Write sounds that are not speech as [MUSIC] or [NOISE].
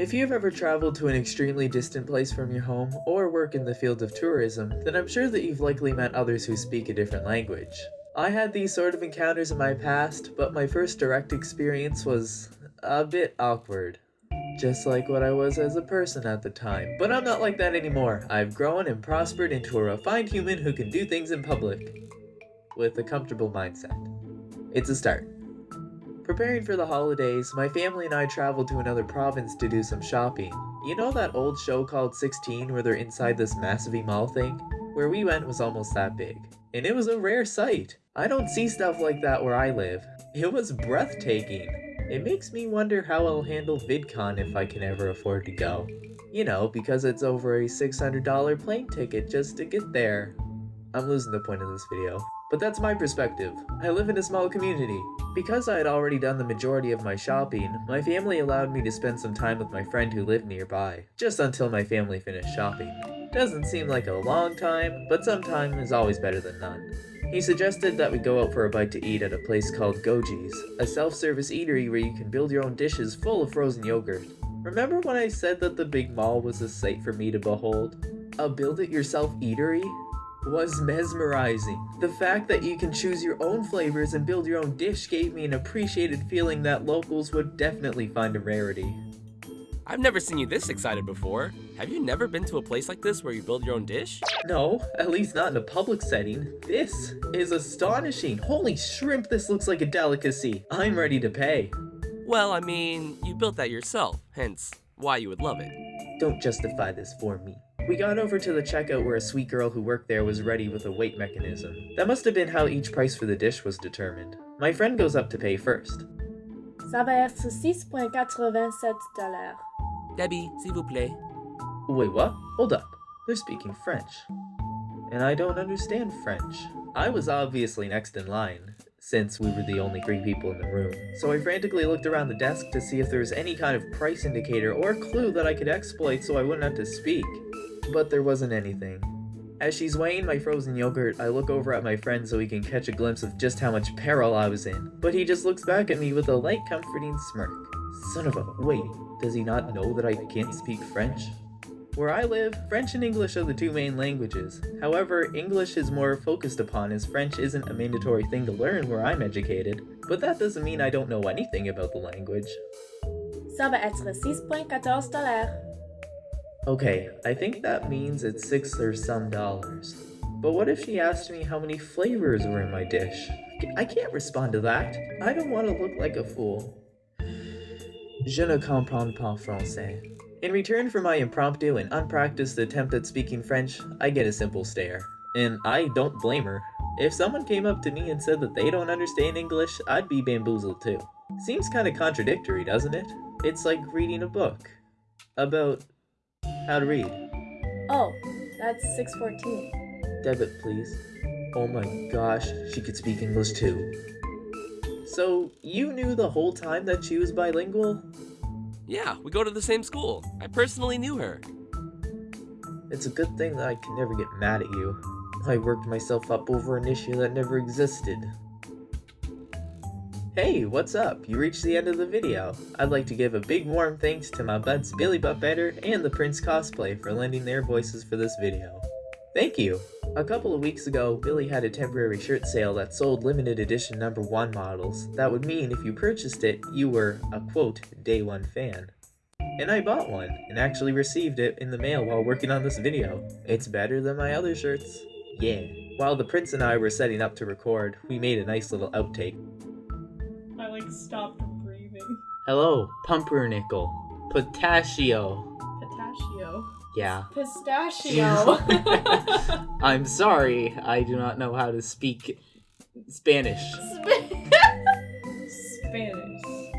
If you've ever traveled to an extremely distant place from your home or work in the field of tourism, then I'm sure that you've likely met others who speak a different language. I had these sort of encounters in my past, but my first direct experience was a bit awkward. Just like what I was as a person at the time. But I'm not like that anymore. I've grown and prospered into a refined human who can do things in public. With a comfortable mindset. It's a start. Preparing for the holidays, my family and I traveled to another province to do some shopping. You know that old show called 16 where they're inside this massive mall thing? Where we went was almost that big. And it was a rare sight. I don't see stuff like that where I live. It was breathtaking. It makes me wonder how I'll handle VidCon if I can ever afford to go. You know, because it's over a $600 plane ticket just to get there. I'm losing the point of this video. But that's my perspective. I live in a small community. Because I had already done the majority of my shopping, my family allowed me to spend some time with my friend who lived nearby, just until my family finished shopping. Doesn't seem like a long time, but some time is always better than none. He suggested that we go out for a bite to eat at a place called Goji's, a self-service eatery where you can build your own dishes full of frozen yogurt. Remember when I said that the big mall was a sight for me to behold? A build-it-yourself eatery? Was mesmerizing. The fact that you can choose your own flavors and build your own dish gave me an appreciated feeling that locals would definitely find a rarity. I've never seen you this excited before. Have you never been to a place like this where you build your own dish? No, at least not in a public setting. This is astonishing. Holy shrimp, this looks like a delicacy. I'm ready to pay. Well, I mean, you built that yourself, hence why you would love it. Don't justify this for me. We got over to the checkout where a sweet girl who worked there was ready with a weight mechanism. That must have been how each price for the dish was determined. My friend goes up to pay first. Ça va être 6,87 dollars. Debbie, s'il vous plaît. Wait, what? Hold up. They're speaking French. And I don't understand French. I was obviously next in line, since we were the only three people in the room. So I frantically looked around the desk to see if there was any kind of price indicator or clue that I could exploit so I wouldn't have to speak. But there wasn't anything. As she's weighing my frozen yogurt, I look over at my friend so he can catch a glimpse of just how much peril I was in. But he just looks back at me with a light comforting smirk. Son of a- wait, does he not know that I can't speak French? Where I live, French and English are the two main languages. However, English is more focused upon as French isn't a mandatory thing to learn where I'm educated. But that doesn't mean I don't know anything about the language. Ça va être 6,14 dollars. Okay, I think that means it's six or some dollars. But what if she asked me how many flavors were in my dish? I can't respond to that. I don't want to look like a fool. Je ne comprends pas français. In return for my impromptu and unpracticed attempt at speaking French, I get a simple stare. And I don't blame her. If someone came up to me and said that they don't understand English, I'd be bamboozled too. Seems kinda contradictory, doesn't it? It's like reading a book. About how to read. Oh, that's 614. Debit, please. Oh my gosh, she could speak English too. So, you knew the whole time that she was bilingual? Yeah, we go to the same school. I personally knew her. It's a good thing that I can never get mad at you. I worked myself up over an issue that never existed. Hey, what's up? You reached the end of the video. I'd like to give a big warm thanks to my buds Billy Butt Better and the Prince Cosplay for lending their voices for this video. Thank you! A couple of weeks ago, Billy had a temporary shirt sale that sold limited edition number 1 models. That would mean if you purchased it, you were a quote, day 1 fan. And I bought one, and actually received it in the mail while working on this video. It's better than my other shirts. Yeah. While the prince and I were setting up to record, we made a nice little outtake. Like stopped breathing. Hello, pumpernickel. Potassio. Pistachio. Yeah. Pistachio. [LAUGHS] I'm sorry, I do not know how to speak Spanish. [LAUGHS] Spanish.